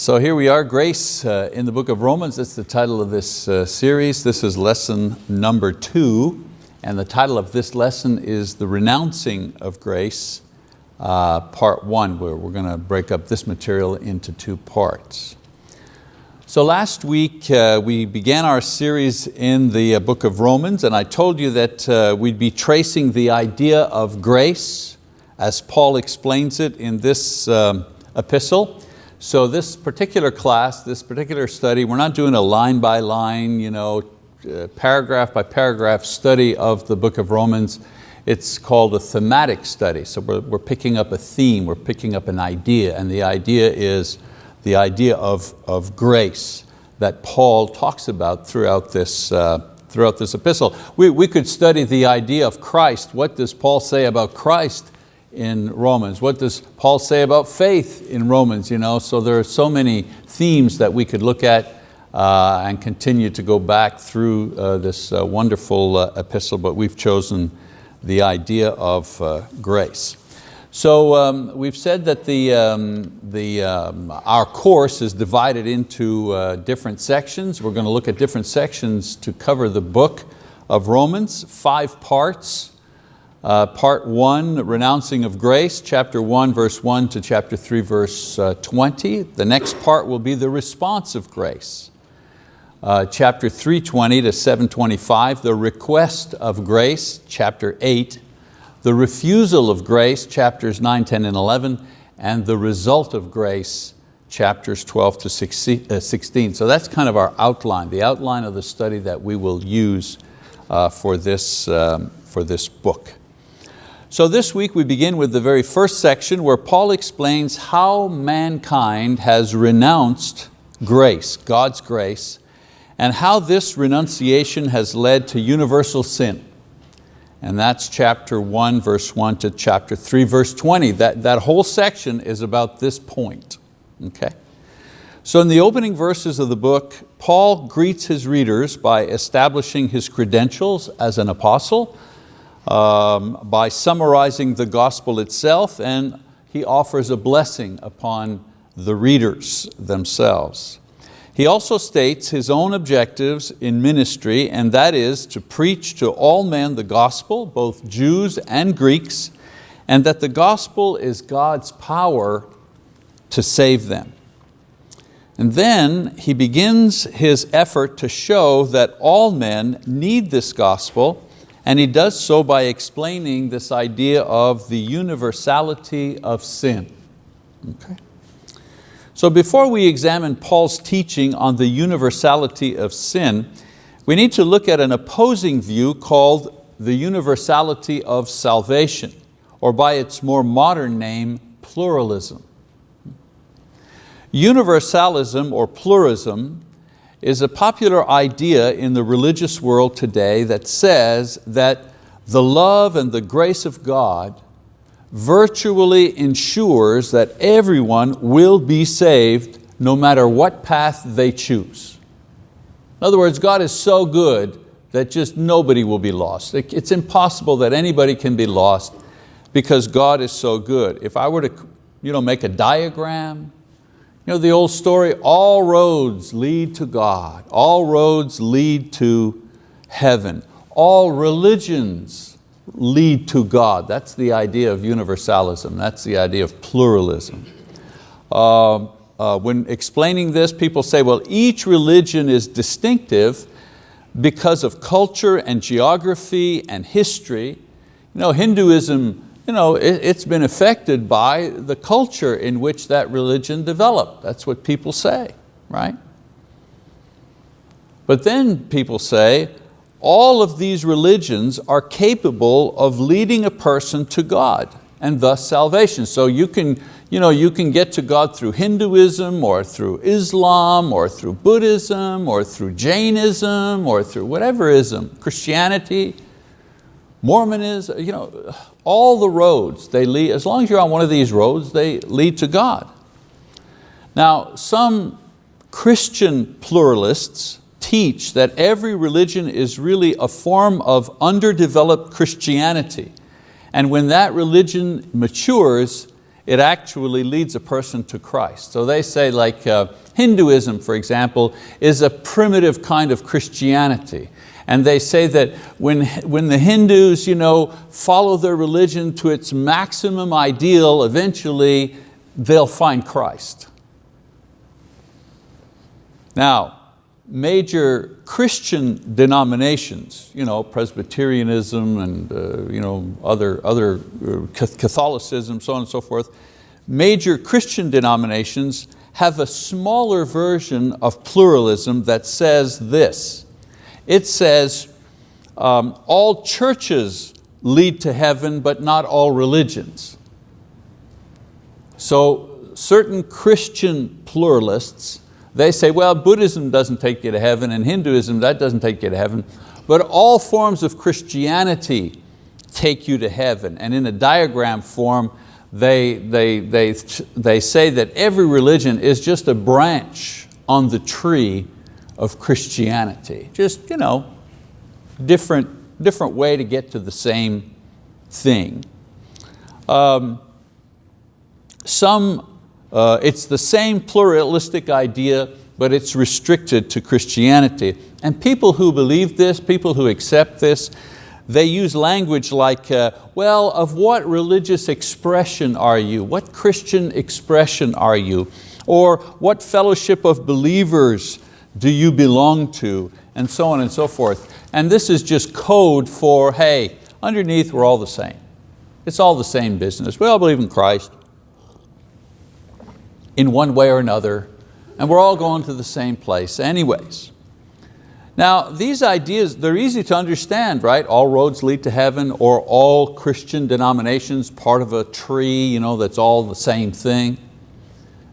So here we are, Grace uh, in the book of Romans. That's the title of this uh, series. This is lesson number two. And the title of this lesson is The Renouncing of Grace, uh, part one, where we're going to break up this material into two parts. So last week uh, we began our series in the uh, book of Romans and I told you that uh, we'd be tracing the idea of grace as Paul explains it in this um, epistle. So this particular class, this particular study, we're not doing a line by line, you know, uh, paragraph by paragraph study of the book of Romans. It's called a thematic study. So we're, we're picking up a theme, we're picking up an idea, and the idea is the idea of, of grace that Paul talks about throughout this, uh, throughout this epistle. We, we could study the idea of Christ. What does Paul say about Christ? In Romans? What does Paul say about faith in Romans? You know, so there are so many themes that we could look at uh, and continue to go back through uh, this uh, wonderful uh, epistle, but we've chosen the idea of uh, grace. So um, we've said that the, um, the, um, our course is divided into uh, different sections. We're going to look at different sections to cover the book of Romans, five parts. Uh, part one, renouncing of grace, chapter one, verse one to chapter three, verse uh, 20. The next part will be the response of grace. Uh, chapter 320 to 725, the request of grace, chapter eight, the refusal of grace, chapters 9, 10, and 11, and the result of grace, chapters 12 to 16. Uh, so that's kind of our outline, the outline of the study that we will use uh, for, this, um, for this book. So this week we begin with the very first section where Paul explains how mankind has renounced grace, God's grace, and how this renunciation has led to universal sin. And that's chapter one, verse one to chapter three, verse 20. That, that whole section is about this point, okay? So in the opening verses of the book, Paul greets his readers by establishing his credentials as an apostle, um, by summarizing the gospel itself and he offers a blessing upon the readers themselves. He also states his own objectives in ministry and that is to preach to all men the gospel, both Jews and Greeks, and that the gospel is God's power to save them. And then he begins his effort to show that all men need this gospel and he does so by explaining this idea of the universality of sin. Okay. So before we examine Paul's teaching on the universality of sin, we need to look at an opposing view called the universality of salvation, or by its more modern name, pluralism. Universalism or pluralism is a popular idea in the religious world today that says that the love and the grace of God virtually ensures that everyone will be saved no matter what path they choose. In other words, God is so good that just nobody will be lost. It's impossible that anybody can be lost because God is so good. If I were to you know, make a diagram you know the old story, all roads lead to God. All roads lead to heaven. All religions lead to God. That's the idea of universalism. That's the idea of pluralism. Uh, uh, when explaining this, people say, well, each religion is distinctive because of culture and geography and history. You know, Hinduism you know, it, it's been affected by the culture in which that religion developed. That's what people say, right? But then people say, all of these religions are capable of leading a person to God and thus salvation. So you can, you, know, you can get to God through Hinduism or through Islam or through Buddhism or through Jainism or through whatever ism, Christianity, Mormonism, you know, all the roads, they lead, as long as you're on one of these roads, they lead to God. Now, some Christian pluralists teach that every religion is really a form of underdeveloped Christianity. And when that religion matures, it actually leads a person to Christ. So they say like uh, Hinduism, for example, is a primitive kind of Christianity. And they say that when, when the Hindus you know, follow their religion to its maximum ideal, eventually they'll find Christ. Now, major Christian denominations, you know, Presbyterianism and uh, you know, other, other uh, Catholicism, so on and so forth, major Christian denominations have a smaller version of pluralism that says this. It says, um, all churches lead to heaven, but not all religions. So certain Christian pluralists they say, well, Buddhism doesn't take you to heaven and Hinduism, that doesn't take you to heaven. But all forms of Christianity take you to heaven. And in a diagram form, they, they, they, they say that every religion is just a branch on the tree of Christianity. Just, you know, different, different way to get to the same thing. Um, some uh, it's the same pluralistic idea, but it's restricted to Christianity. And people who believe this, people who accept this, they use language like, uh, well, of what religious expression are you? What Christian expression are you? Or what fellowship of believers do you belong to? And so on and so forth. And this is just code for, hey, underneath we're all the same. It's all the same business. We all believe in Christ in one way or another, and we're all going to the same place anyways. Now, these ideas, they're easy to understand, right? All roads lead to heaven, or all Christian denominations part of a tree you know, that's all the same thing.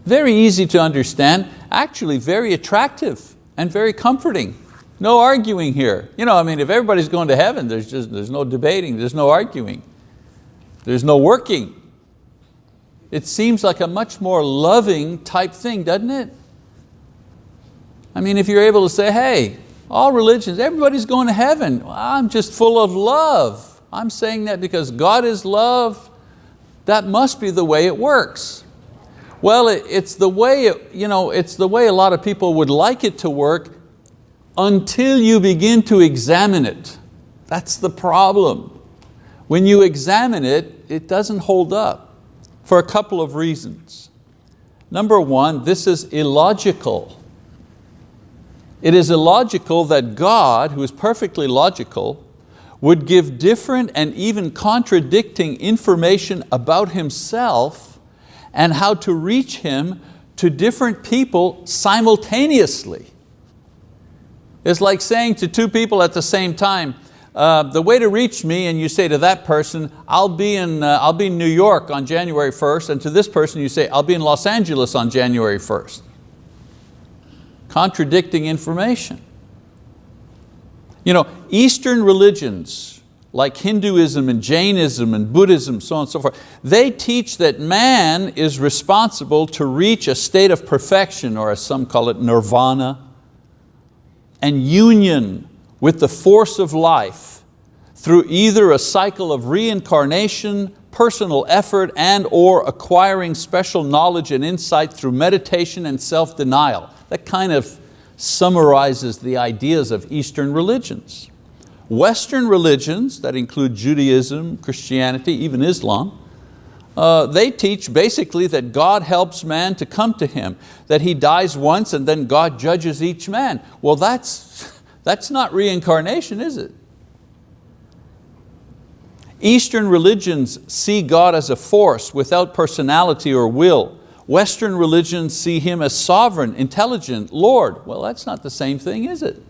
Very easy to understand, actually very attractive and very comforting. No arguing here. You know, I mean, if everybody's going to heaven, there's, just, there's no debating, there's no arguing. There's no working. It seems like a much more loving type thing, doesn't it? I mean, if you're able to say, hey, all religions, everybody's going to heaven. I'm just full of love. I'm saying that because God is love. That must be the way it works. Well, it, it's, the way you know, it's the way a lot of people would like it to work until you begin to examine it. That's the problem. When you examine it, it doesn't hold up for a couple of reasons. Number one, this is illogical. It is illogical that God, who is perfectly logical, would give different and even contradicting information about Himself and how to reach Him to different people simultaneously. It's like saying to two people at the same time, uh, the way to reach me, and you say to that person, I'll be, in, uh, I'll be in New York on January 1st, and to this person you say, I'll be in Los Angeles on January 1st. Contradicting information. You know, Eastern religions, like Hinduism and Jainism and Buddhism, so on and so forth, they teach that man is responsible to reach a state of perfection, or as some call it, nirvana, and union with the force of life through either a cycle of reincarnation, personal effort, and or acquiring special knowledge and insight through meditation and self-denial. That kind of summarizes the ideas of Eastern religions. Western religions, that include Judaism, Christianity, even Islam, uh, they teach basically that God helps man to come to Him, that He dies once and then God judges each man. Well, that's, that's not reincarnation, is it? Eastern religions see God as a force without personality or will. Western religions see Him as sovereign, intelligent, Lord. Well, that's not the same thing, is it?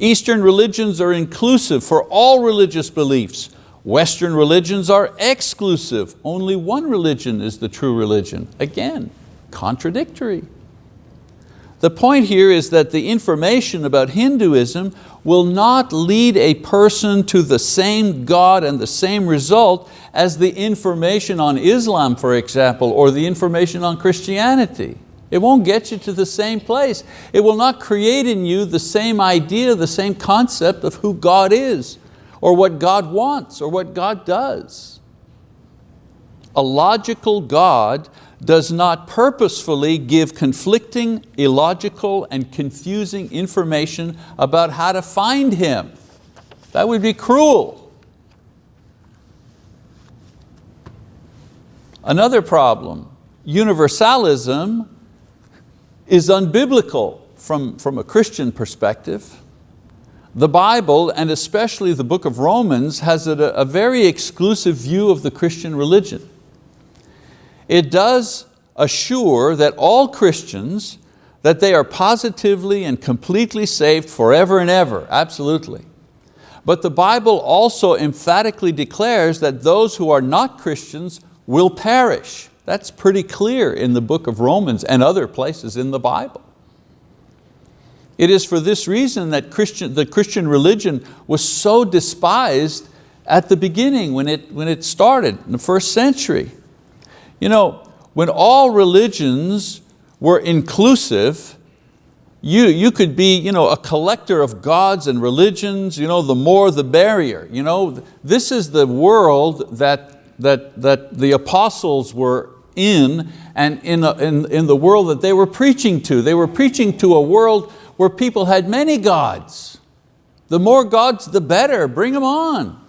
Eastern religions are inclusive for all religious beliefs. Western religions are exclusive. Only one religion is the true religion. Again, contradictory. The point here is that the information about Hinduism will not lead a person to the same God and the same result as the information on Islam, for example, or the information on Christianity. It won't get you to the same place. It will not create in you the same idea, the same concept of who God is, or what God wants, or what God does. A logical God does not purposefully give conflicting, illogical, and confusing information about how to find Him. That would be cruel. Another problem, universalism is unbiblical from, from a Christian perspective. The Bible, and especially the book of Romans, has a, a very exclusive view of the Christian religion. It does assure that all Christians, that they are positively and completely saved forever and ever, absolutely. But the Bible also emphatically declares that those who are not Christians will perish. That's pretty clear in the book of Romans and other places in the Bible. It is for this reason that Christian, the Christian religion was so despised at the beginning when it, when it started in the first century. You know, when all religions were inclusive, you, you could be you know, a collector of gods and religions, you know, the more the barrier. You know, this is the world that, that, that the apostles were in and in, in, in the world that they were preaching to. They were preaching to a world where people had many gods. The more gods, the better, bring them on.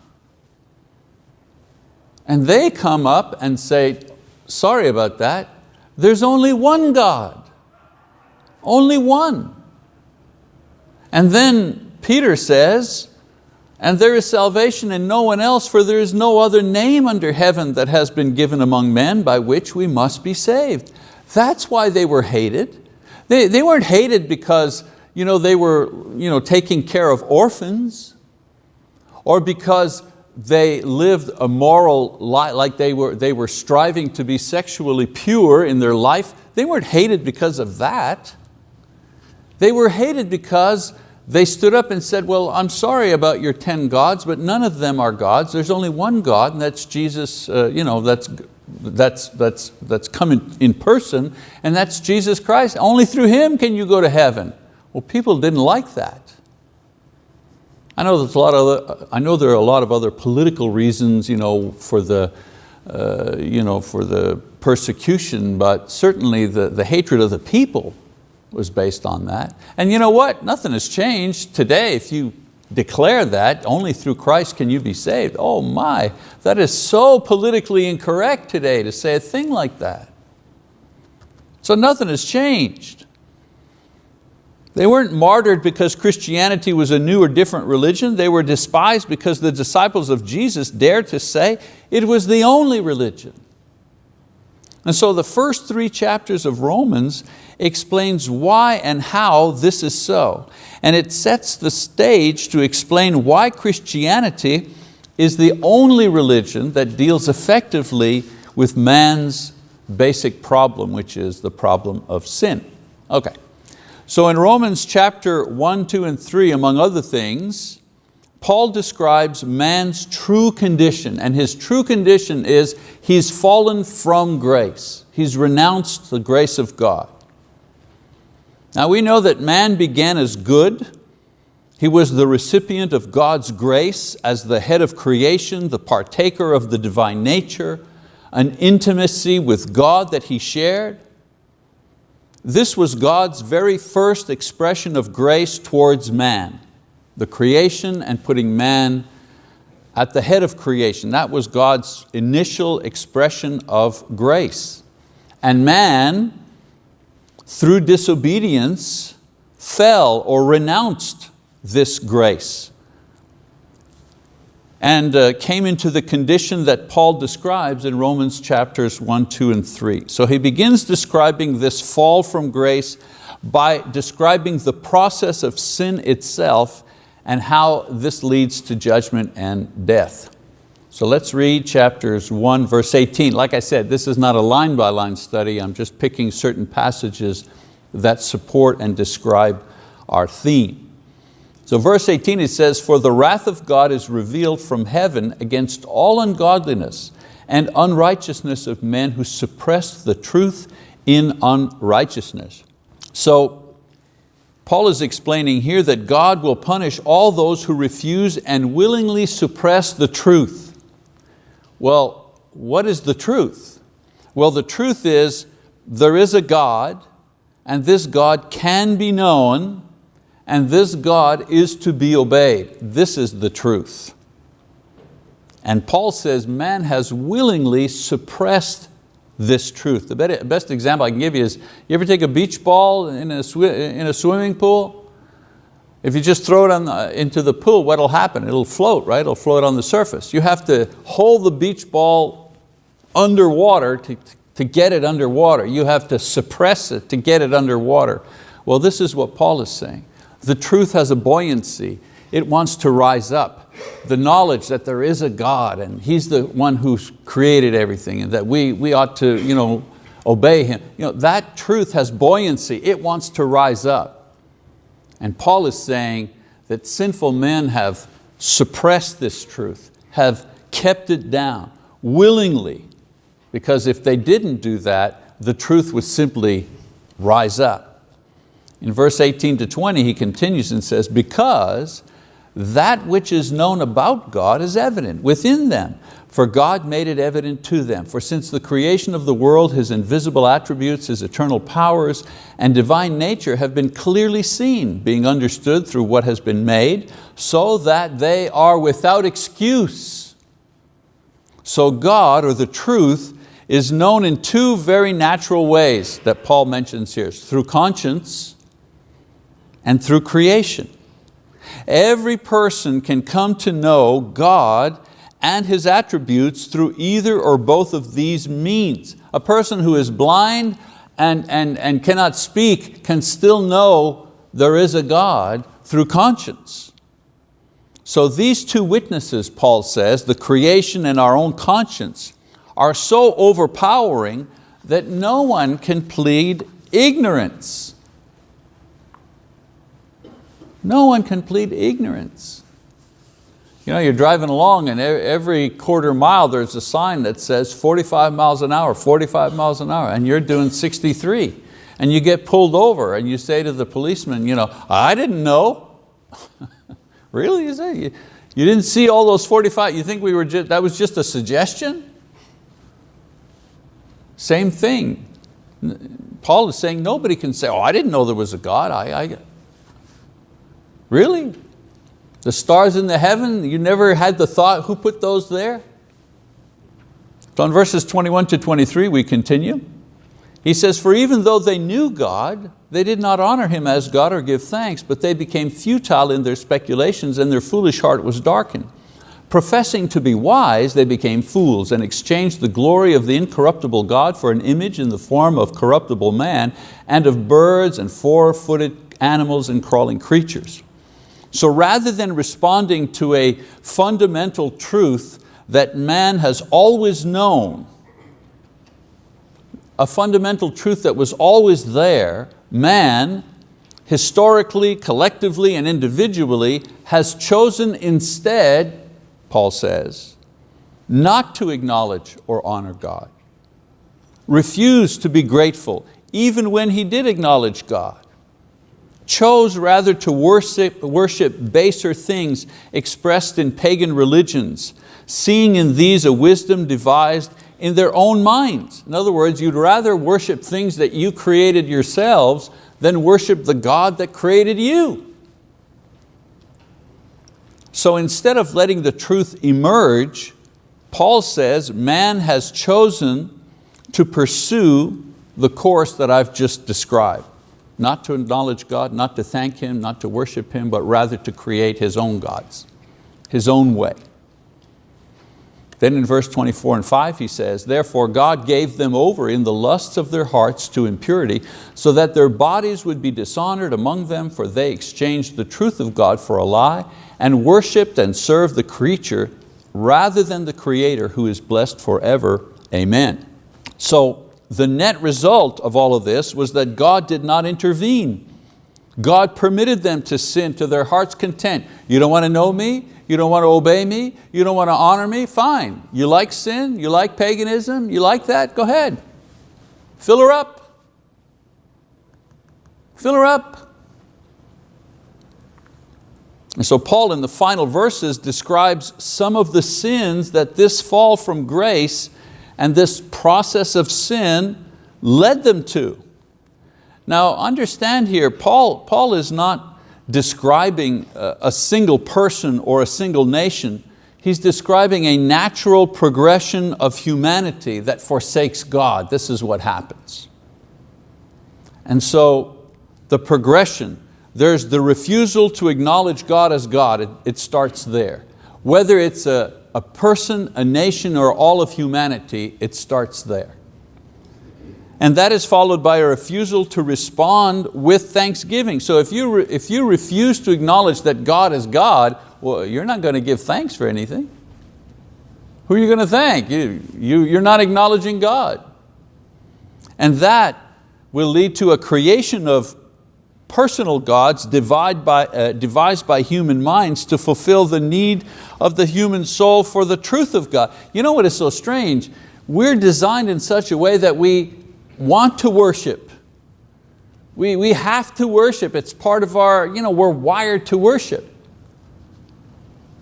And they come up and say, sorry about that, there's only one God. Only one. And then Peter says, and there is salvation in no one else, for there is no other name under heaven that has been given among men by which we must be saved. That's why they were hated. They, they weren't hated because you know, they were you know, taking care of orphans or because they lived a moral life, like they were, they were striving to be sexually pure in their life. They weren't hated because of that. They were hated because they stood up and said, well, I'm sorry about your 10 gods, but none of them are gods. There's only one God, and that's Jesus, uh, you know, that's, that's, that's, that's coming in person, and that's Jesus Christ. Only through Him can you go to heaven. Well, people didn't like that. I know, there's a lot of other, I know there are a lot of other political reasons you know, for, the, uh, you know, for the persecution, but certainly the, the hatred of the people was based on that. And you know what? Nothing has changed. Today, if you declare that, only through Christ can you be saved. Oh my, that is so politically incorrect today to say a thing like that. So nothing has changed. They weren't martyred because Christianity was a new or different religion. They were despised because the disciples of Jesus dared to say it was the only religion. And so the first three chapters of Romans explains why and how this is so. And it sets the stage to explain why Christianity is the only religion that deals effectively with man's basic problem, which is the problem of sin. Okay. So in Romans chapter 1, 2, and 3, among other things, Paul describes man's true condition, and his true condition is he's fallen from grace. He's renounced the grace of God. Now we know that man began as good. He was the recipient of God's grace as the head of creation, the partaker of the divine nature, an intimacy with God that he shared. This was God's very first expression of grace towards man, the creation and putting man at the head of creation. That was God's initial expression of grace. And man, through disobedience, fell or renounced this grace and uh, came into the condition that Paul describes in Romans chapters 1, 2, and 3. So he begins describing this fall from grace by describing the process of sin itself and how this leads to judgment and death. So let's read chapters 1, verse 18. Like I said, this is not a line-by-line -line study. I'm just picking certain passages that support and describe our theme. So verse 18 it says, for the wrath of God is revealed from heaven against all ungodliness and unrighteousness of men who suppress the truth in unrighteousness. So Paul is explaining here that God will punish all those who refuse and willingly suppress the truth. Well, what is the truth? Well, the truth is there is a God and this God can be known and this God is to be obeyed. This is the truth. And Paul says man has willingly suppressed this truth. The best example I can give you is, you ever take a beach ball in a, in a swimming pool? If you just throw it on the, into the pool, what'll happen? It'll float, right? It'll float on the surface. You have to hold the beach ball underwater to, to get it underwater. You have to suppress it to get it underwater. Well, this is what Paul is saying. The truth has a buoyancy. It wants to rise up. The knowledge that there is a God and He's the one who's created everything and that we, we ought to you know, obey Him. You know, that truth has buoyancy. It wants to rise up. And Paul is saying that sinful men have suppressed this truth, have kept it down willingly, because if they didn't do that, the truth would simply rise up. In verse 18 to 20, he continues and says, because that which is known about God is evident within them, for God made it evident to them. For since the creation of the world, His invisible attributes, His eternal powers, and divine nature have been clearly seen, being understood through what has been made, so that they are without excuse. So God, or the truth, is known in two very natural ways that Paul mentions here, through conscience and through creation. Every person can come to know God and His attributes through either or both of these means. A person who is blind and, and, and cannot speak can still know there is a God through conscience. So these two witnesses, Paul says, the creation and our own conscience, are so overpowering that no one can plead ignorance. No one can plead ignorance. You know, you're driving along and every quarter mile there's a sign that says 45 miles an hour, 45 miles an hour, and you're doing 63. And you get pulled over and you say to the policeman, you know, I didn't know. really, say? You, you didn't see all those 45, you think we were just, that was just a suggestion? Same thing. Paul is saying nobody can say, oh, I didn't know there was a God. I, I, Really? The stars in the heaven, you never had the thought, who put those there? So in verses 21 to 23 we continue. He says, for even though they knew God, they did not honor Him as God or give thanks, but they became futile in their speculations and their foolish heart was darkened. Professing to be wise, they became fools and exchanged the glory of the incorruptible God for an image in the form of corruptible man and of birds and four-footed animals and crawling creatures. So rather than responding to a fundamental truth that man has always known, a fundamental truth that was always there, man, historically, collectively, and individually, has chosen instead, Paul says, not to acknowledge or honor God. Refused to be grateful, even when he did acknowledge God chose rather to worship, worship baser things expressed in pagan religions, seeing in these a wisdom devised in their own minds. In other words, you'd rather worship things that you created yourselves than worship the God that created you. So instead of letting the truth emerge, Paul says man has chosen to pursue the course that I've just described not to acknowledge God, not to thank Him, not to worship Him, but rather to create His own gods, His own way. Then in verse 24 and 5 he says, Therefore God gave them over in the lusts of their hearts to impurity, so that their bodies would be dishonored among them, for they exchanged the truth of God for a lie, and worshipped and served the creature rather than the Creator who is blessed forever. Amen. So the net result of all of this was that God did not intervene. God permitted them to sin to their heart's content. You don't want to know me? You don't want to obey me? You don't want to honor me? Fine. You like sin? You like paganism? You like that? Go ahead. Fill her up. Fill her up. And so Paul in the final verses describes some of the sins that this fall from grace and this process of sin led them to. Now understand here, Paul, Paul is not describing a, single person or a single nation. He's describing a natural progression of humanity that forsakes God. This is what happens. And so the progression, there's the refusal to acknowledge God as God, it, it starts there. Whether it's a, a person, a nation, or all of humanity, it starts there. And that is followed by a refusal to respond with thanksgiving. So if you, if you refuse to acknowledge that God is God, well, you're not going to give thanks for anything. Who are you going to thank? You, you, you're not acknowledging God. And that will lead to a creation of personal gods by, uh, devised by human minds to fulfill the need of the human soul for the truth of God. You know what is so strange? We're designed in such a way that we want to worship. We, we have to worship, it's part of our, you know, we're wired to worship.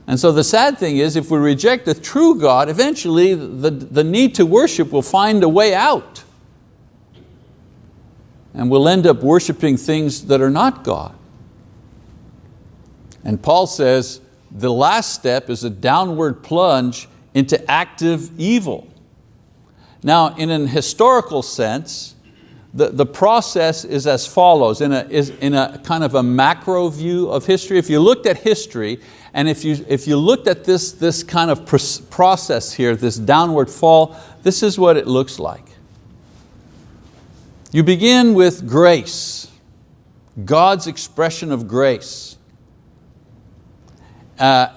And so the sad thing is if we reject the true God, eventually the, the need to worship will find a way out and we'll end up worshiping things that are not God. And Paul says the last step is a downward plunge into active evil. Now in an historical sense, the, the process is as follows, in a, is in a kind of a macro view of history. If you looked at history, and if you, if you looked at this, this kind of process here, this downward fall, this is what it looks like. You begin with grace, God's expression of grace. Uh,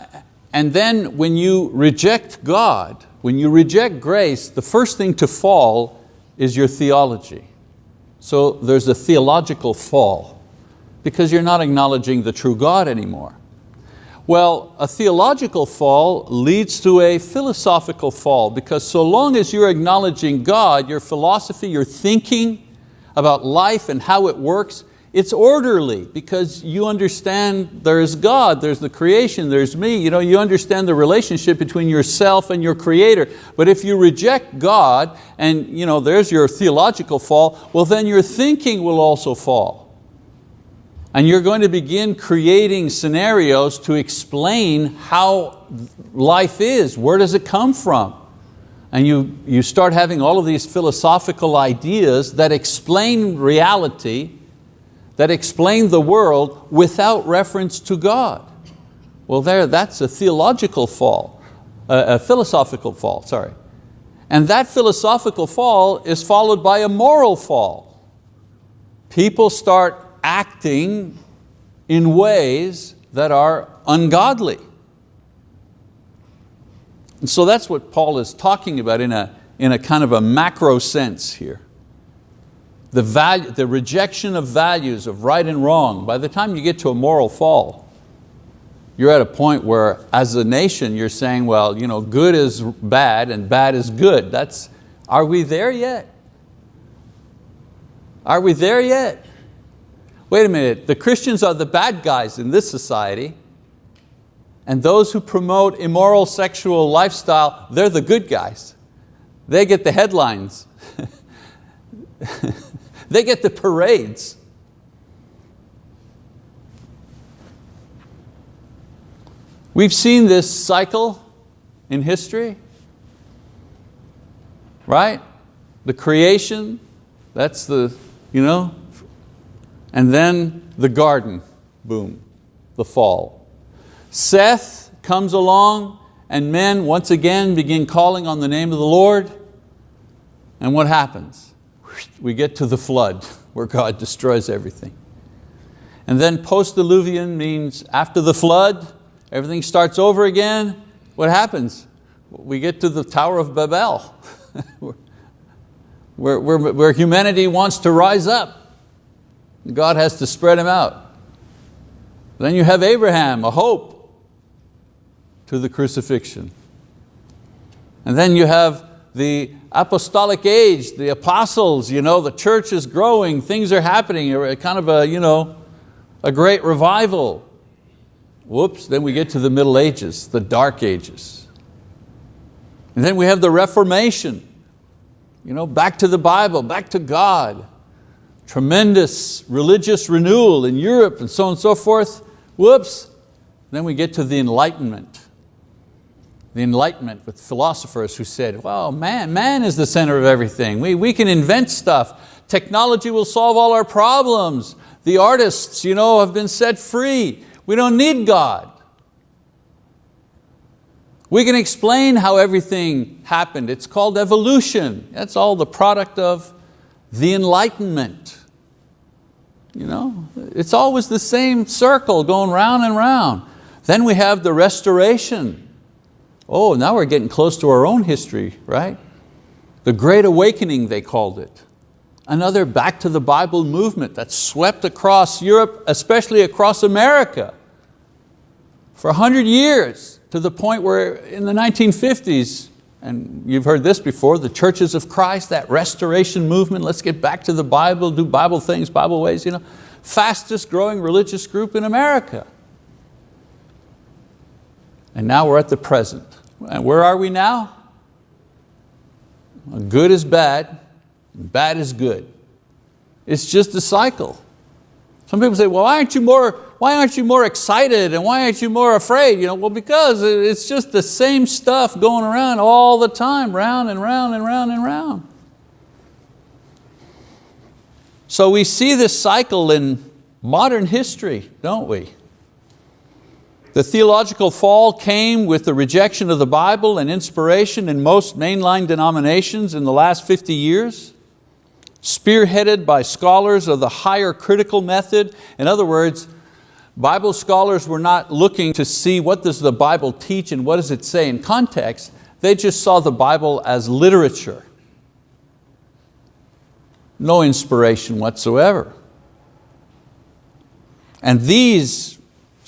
and then when you reject God, when you reject grace, the first thing to fall is your theology. So there's a theological fall because you're not acknowledging the true God anymore. Well, a theological fall leads to a philosophical fall because so long as you're acknowledging God, your philosophy, your thinking, about life and how it works, it's orderly because you understand there's God, there's the creation, there's me. You, know, you understand the relationship between yourself and your creator. But if you reject God and you know, there's your theological fall, well then your thinking will also fall. And you're going to begin creating scenarios to explain how life is, where does it come from? And you, you start having all of these philosophical ideas that explain reality, that explain the world without reference to God. Well there, that's a theological fall, a, a philosophical fall, sorry. And that philosophical fall is followed by a moral fall. People start acting in ways that are ungodly. And so that's what Paul is talking about in a, in a kind of a macro sense here. The, value, the rejection of values of right and wrong. By the time you get to a moral fall, you're at a point where as a nation you're saying, well, you know, good is bad and bad is good. That's, are we there yet? Are we there yet? Wait a minute, the Christians are the bad guys in this society and those who promote immoral sexual lifestyle, they're the good guys. They get the headlines. they get the parades. We've seen this cycle in history, right? The creation, that's the, you know, and then the garden, boom, the fall. Seth comes along and men once again begin calling on the name of the Lord. And what happens? We get to the flood where God destroys everything. And then post-diluvian means after the flood, everything starts over again. What happens? We get to the Tower of Babel, where, where, where humanity wants to rise up. God has to spread them out. Then you have Abraham, a hope to the crucifixion. And then you have the apostolic age, the apostles, you know, the church is growing, things are happening, kind of a, you know, a great revival. Whoops, then we get to the Middle Ages, the Dark Ages. And then we have the Reformation, you know, back to the Bible, back to God. Tremendous religious renewal in Europe and so on and so forth. Whoops, then we get to the Enlightenment. The Enlightenment with philosophers who said, well, man, man is the center of everything. We, we can invent stuff. Technology will solve all our problems. The artists you know, have been set free. We don't need God. We can explain how everything happened. It's called evolution. That's all the product of the Enlightenment. You know, it's always the same circle going round and round. Then we have the restoration. Oh, now we're getting close to our own history, right? The Great Awakening, they called it. Another back to the Bible movement that swept across Europe, especially across America for 100 years to the point where in the 1950s, and you've heard this before, the churches of Christ, that restoration movement, let's get back to the Bible, do Bible things, Bible ways, you know, fastest growing religious group in America. And now we're at the present. And where are we now? Good is bad, bad is good. It's just a cycle. Some people say, well, why aren't you more, why aren't you more excited and why aren't you more afraid? You know, well, because it's just the same stuff going around all the time, round and round and round and round. So we see this cycle in modern history, don't we? The theological fall came with the rejection of the Bible and inspiration in most mainline denominations in the last 50 years, spearheaded by scholars of the higher critical method. In other words, Bible scholars were not looking to see what does the Bible teach and what does it say in context, they just saw the Bible as literature. No inspiration whatsoever. And these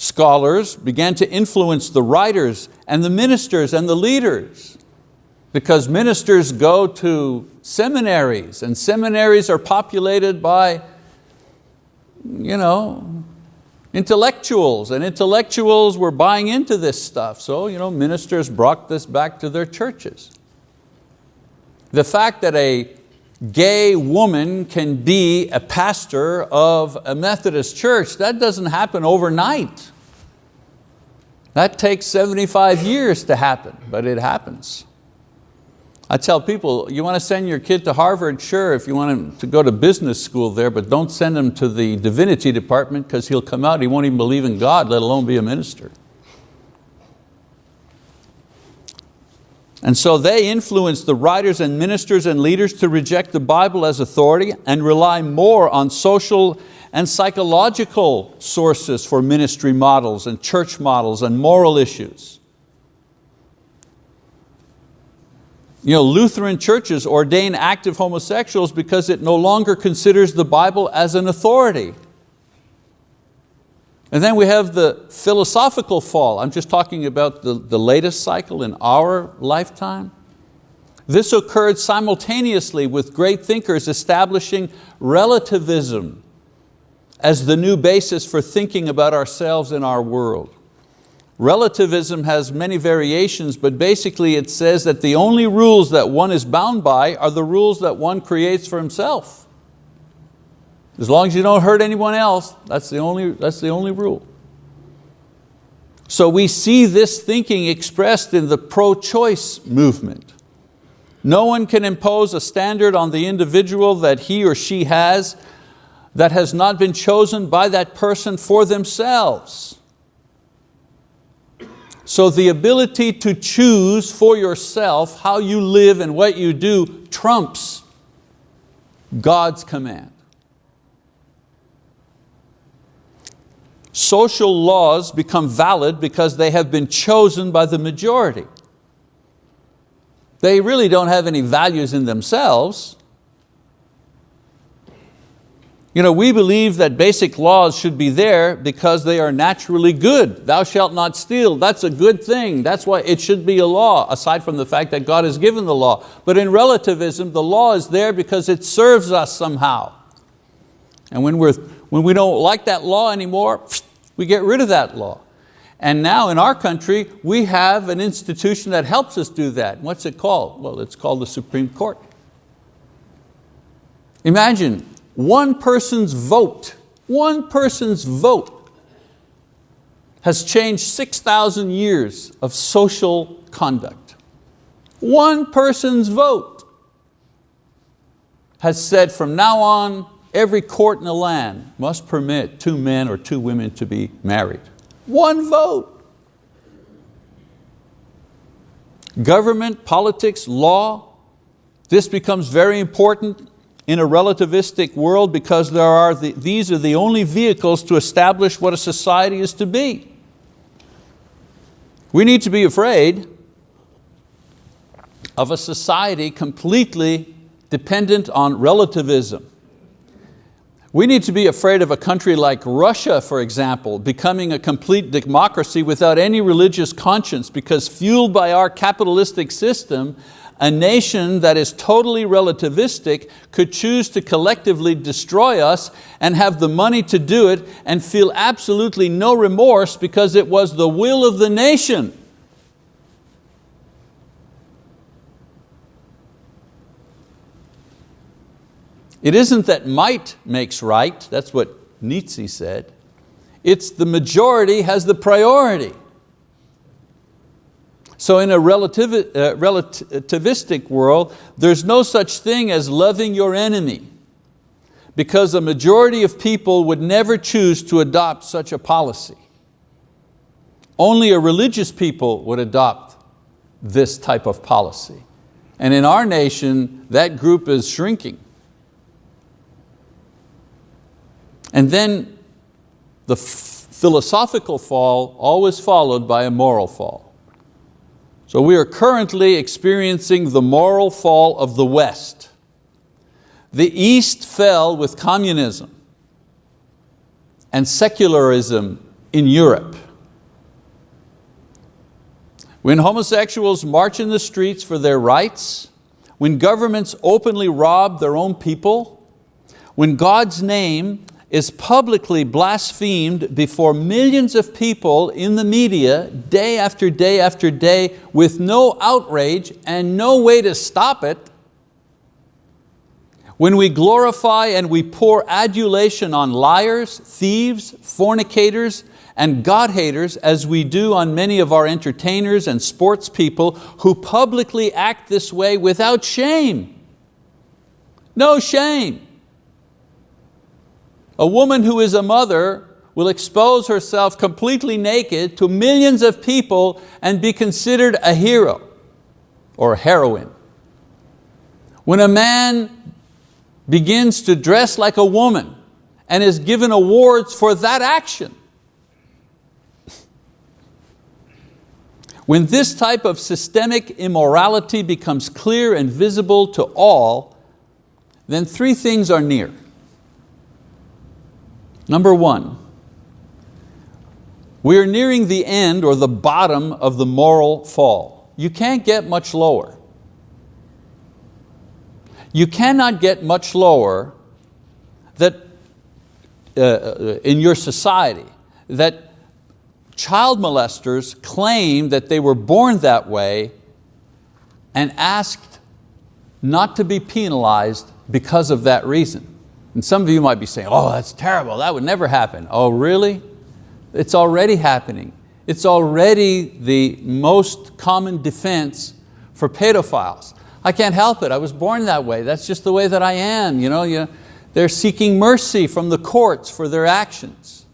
scholars began to influence the writers and the ministers and the leaders because ministers go to seminaries and seminaries are populated by you know, intellectuals and intellectuals were buying into this stuff. So you know, ministers brought this back to their churches. The fact that a gay woman can be a pastor of a Methodist church, that doesn't happen overnight. That takes 75 years to happen, but it happens. I tell people, you want to send your kid to Harvard? Sure, if you want him to go to business school there, but don't send him to the divinity department because he'll come out, he won't even believe in God, let alone be a minister. And so they influenced the writers and ministers and leaders to reject the Bible as authority and rely more on social and psychological sources for ministry models and church models and moral issues. You know, Lutheran churches ordain active homosexuals because it no longer considers the Bible as an authority. And then we have the philosophical fall. I'm just talking about the, the latest cycle in our lifetime. This occurred simultaneously with great thinkers establishing relativism as the new basis for thinking about ourselves and our world. Relativism has many variations, but basically it says that the only rules that one is bound by are the rules that one creates for himself. As long as you don't hurt anyone else, that's the only, that's the only rule. So we see this thinking expressed in the pro-choice movement. No one can impose a standard on the individual that he or she has that has not been chosen by that person for themselves. So the ability to choose for yourself how you live and what you do trumps God's command. Social laws become valid because they have been chosen by the majority. They really don't have any values in themselves. You know, we believe that basic laws should be there because they are naturally good. Thou shalt not steal, that's a good thing. That's why it should be a law, aside from the fact that God has given the law. But in relativism, the law is there because it serves us somehow. And when, we're, when we don't like that law anymore, we get rid of that law. And now in our country, we have an institution that helps us do that. What's it called? Well, it's called the Supreme Court. Imagine one person's vote, one person's vote has changed 6,000 years of social conduct. One person's vote has said from now on, every court in the land must permit two men or two women to be married. One vote. Government, politics, law, this becomes very important in a relativistic world because there are the, these are the only vehicles to establish what a society is to be. We need to be afraid of a society completely dependent on relativism. We need to be afraid of a country like Russia, for example, becoming a complete democracy without any religious conscience because fueled by our capitalistic system, a nation that is totally relativistic could choose to collectively destroy us and have the money to do it and feel absolutely no remorse because it was the will of the nation. It isn't that might makes right, that's what Nietzsche said. It's the majority has the priority. So in a relativi uh, relativistic world, there's no such thing as loving your enemy because a majority of people would never choose to adopt such a policy. Only a religious people would adopt this type of policy. And in our nation, that group is shrinking. And then the philosophical fall always followed by a moral fall. So we are currently experiencing the moral fall of the West. The East fell with communism and secularism in Europe. When homosexuals march in the streets for their rights, when governments openly rob their own people, when God's name is publicly blasphemed before millions of people in the media day after day after day with no outrage and no way to stop it, when we glorify and we pour adulation on liars, thieves, fornicators, and God haters as we do on many of our entertainers and sports people who publicly act this way without shame. No shame. A woman who is a mother will expose herself completely naked to millions of people and be considered a hero or heroine. When a man begins to dress like a woman and is given awards for that action, When this type of systemic immorality becomes clear and visible to all, then three things are near. Number one, we are nearing the end or the bottom of the moral fall. You can't get much lower. You cannot get much lower that uh, uh, in your society that child molesters claim that they were born that way and asked not to be penalized because of that reason. And some of you might be saying, oh, that's terrible, that would never happen. Oh, really? It's already happening. It's already the most common defense for pedophiles. I can't help it, I was born that way, that's just the way that I am. You know, you, they're seeking mercy from the courts for their actions.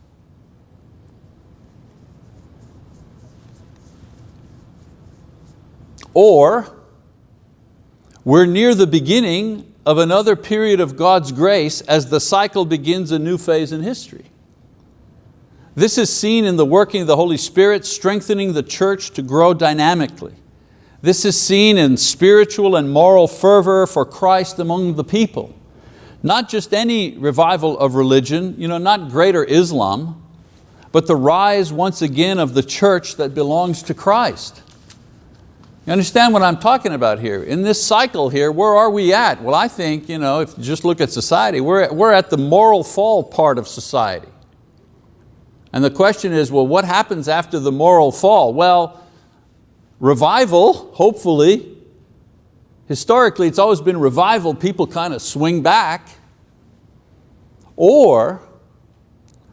Or, we're near the beginning of another period of God's grace as the cycle begins a new phase in history. This is seen in the working of the Holy Spirit strengthening the church to grow dynamically. This is seen in spiritual and moral fervor for Christ among the people. Not just any revival of religion, you know, not greater Islam, but the rise once again of the church that belongs to Christ. You understand what I'm talking about here? In this cycle here, where are we at? Well, I think, you know, if you just look at society, we're, we're at the moral fall part of society. And the question is, well, what happens after the moral fall? Well, revival, hopefully, historically it's always been revival, people kind of swing back or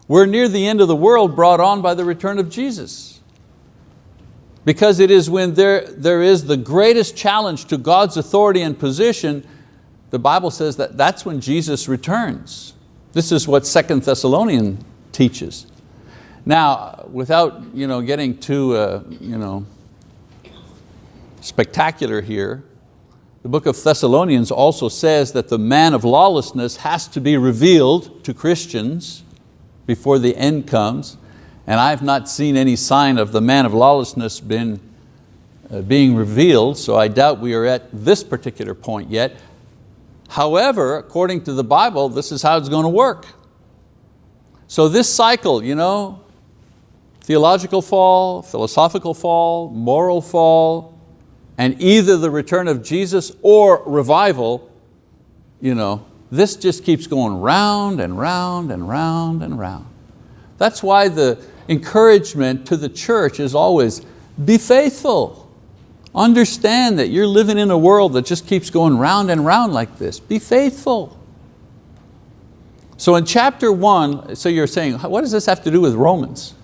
we're near the end of the world brought on by the return of Jesus. Because it is when there, there is the greatest challenge to God's authority and position, the Bible says that that's when Jesus returns. This is what Second Thessalonian teaches. Now, without you know, getting too uh, you know, spectacular here, the book of Thessalonians also says that the man of lawlessness has to be revealed to Christians before the end comes. And I've not seen any sign of the man of lawlessness been, uh, being revealed, so I doubt we are at this particular point yet. However, according to the Bible, this is how it's going to work. So this cycle, you know, theological fall, philosophical fall, moral fall, and either the return of Jesus or revival, you know, this just keeps going round and round and round and round. That's why the encouragement to the church is always, be faithful. Understand that you're living in a world that just keeps going round and round like this. Be faithful. So in chapter one, so you're saying, what does this have to do with Romans?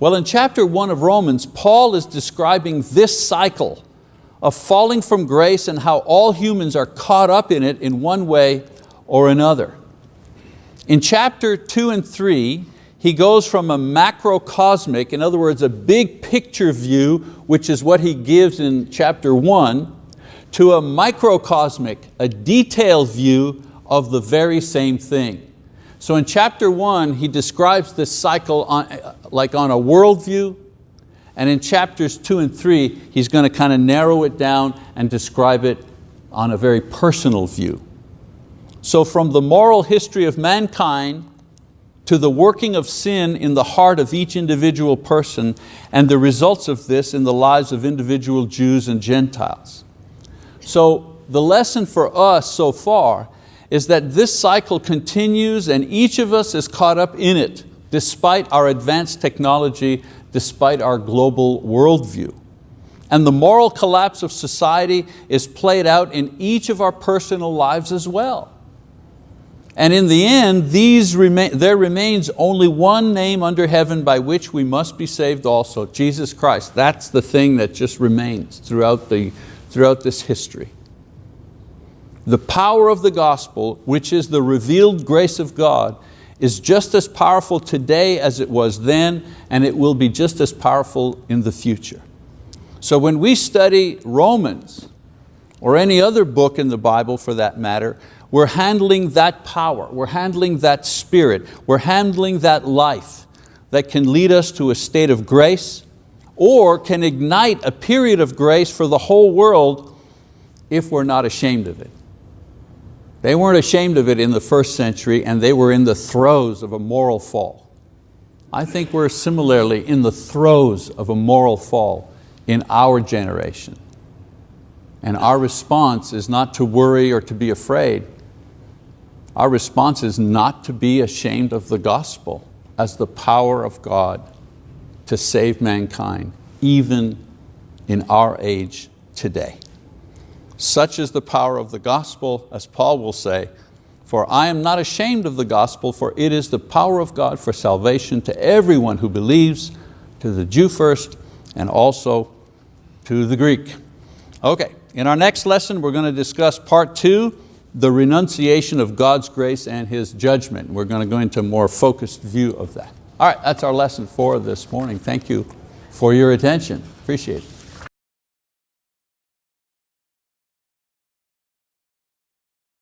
Well, in chapter one of Romans, Paul is describing this cycle of falling from grace and how all humans are caught up in it in one way or another. In chapter two and three, he goes from a macrocosmic, in other words, a big picture view, which is what he gives in chapter one, to a microcosmic, a detailed view of the very same thing. So in chapter one, he describes this cycle on, like on a worldview, and in chapters two and three, he's going to kind of narrow it down and describe it on a very personal view. So from the moral history of mankind to the working of sin in the heart of each individual person and the results of this in the lives of individual Jews and Gentiles. So the lesson for us so far is that this cycle continues and each of us is caught up in it despite our advanced technology, despite our global worldview. And the moral collapse of society is played out in each of our personal lives as well. And in the end, these there remains only one name under heaven by which we must be saved also, Jesus Christ. That's the thing that just remains throughout, the, throughout this history. The power of the gospel, which is the revealed grace of God, is just as powerful today as it was then, and it will be just as powerful in the future. So when we study Romans, or any other book in the Bible for that matter, we're handling that power, we're handling that spirit, we're handling that life that can lead us to a state of grace or can ignite a period of grace for the whole world if we're not ashamed of it. They weren't ashamed of it in the first century and they were in the throes of a moral fall. I think we're similarly in the throes of a moral fall in our generation. And our response is not to worry or to be afraid, our response is not to be ashamed of the gospel as the power of God to save mankind, even in our age today. Such is the power of the gospel, as Paul will say, for I am not ashamed of the gospel, for it is the power of God for salvation to everyone who believes, to the Jew first, and also to the Greek. Okay, in our next lesson, we're going to discuss part two, the renunciation of God's grace and His judgment. We're going to go into a more focused view of that. All right, that's our lesson for this morning. Thank you for your attention. Appreciate it.